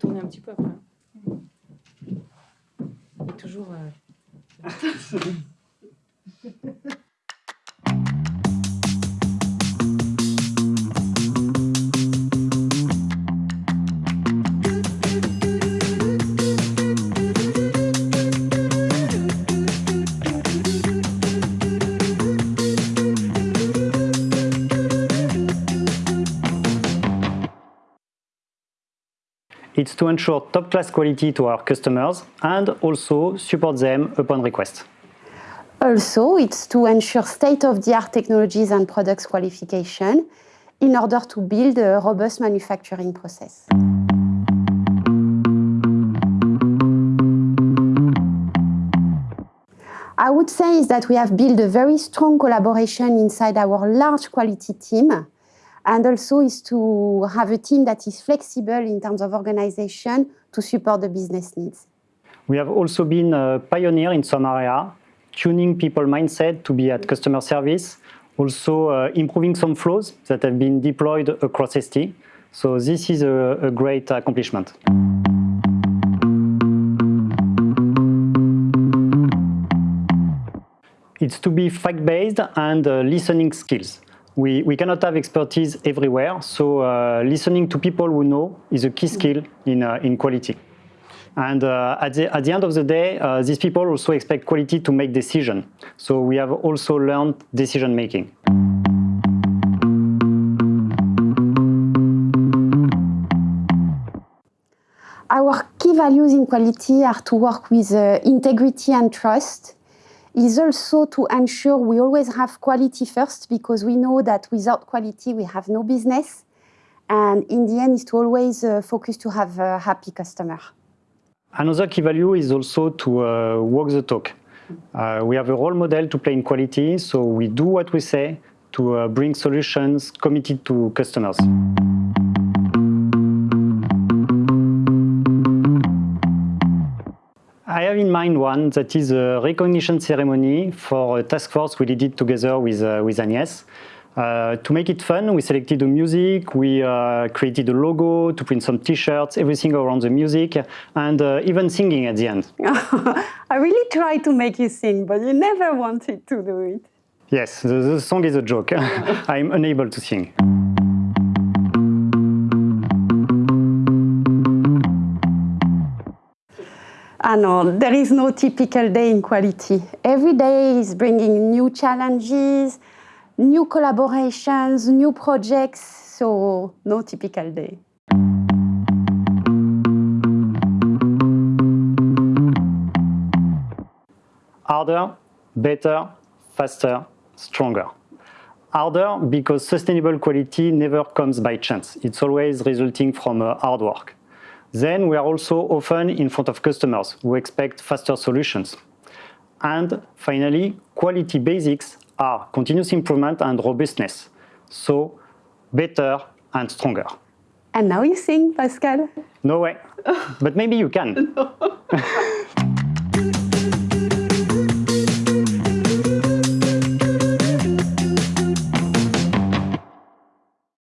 Tourner un petit peu après. Et toujours... euh, It's to ensure top-class quality to our customers and also support them upon request. Also, it's to ensure state-of-the-art technologies and products qualification in order to build a robust manufacturing process. I would say is that we have built a very strong collaboration inside our large quality team and also is to have a team that is flexible in terms of organization to support the business needs. We have also been a pioneer in some area, tuning people mindset to be at customer service, also uh, improving some flows that have been deployed across ST. So this is a, a great accomplishment. It's to be fact-based and uh, listening skills. We, we cannot have expertise everywhere, so uh, listening to people who know is a key skill in, uh, in quality. And uh, at, the, at the end of the day, uh, these people also expect quality to make decision. So we have also learned decision making. Our key values in quality are to work with uh, integrity and trust, is also to ensure we always have quality first because we know that without quality we have no business. And in the end is to always uh, focus to have a happy customer. Another key value is also to uh, walk the talk. Uh, we have a role model to play in quality, so we do what we say to uh, bring solutions committed to customers. Have in mind one that is a recognition ceremony for a task force we did it together with, uh, with Agnès. Uh, to make it fun, we selected the music, we uh, created a logo to print some t-shirts, everything around the music, and uh, even singing at the end. I really tried to make you sing, but you never wanted to do it. Yes, the, the song is a joke. I'm unable to sing. Ah no, there is no typical day in quality. Every day is bringing new challenges, new collaborations, new projects, so no typical day. Harder, better, faster, stronger. Harder because sustainable quality never comes by chance. It's always resulting from uh, hard work. Then we are also often in front of customers who expect faster solutions. And finally, quality basics are continuous improvement and robustness. So better and stronger. And now you sing, Pascal. No way, but maybe you can.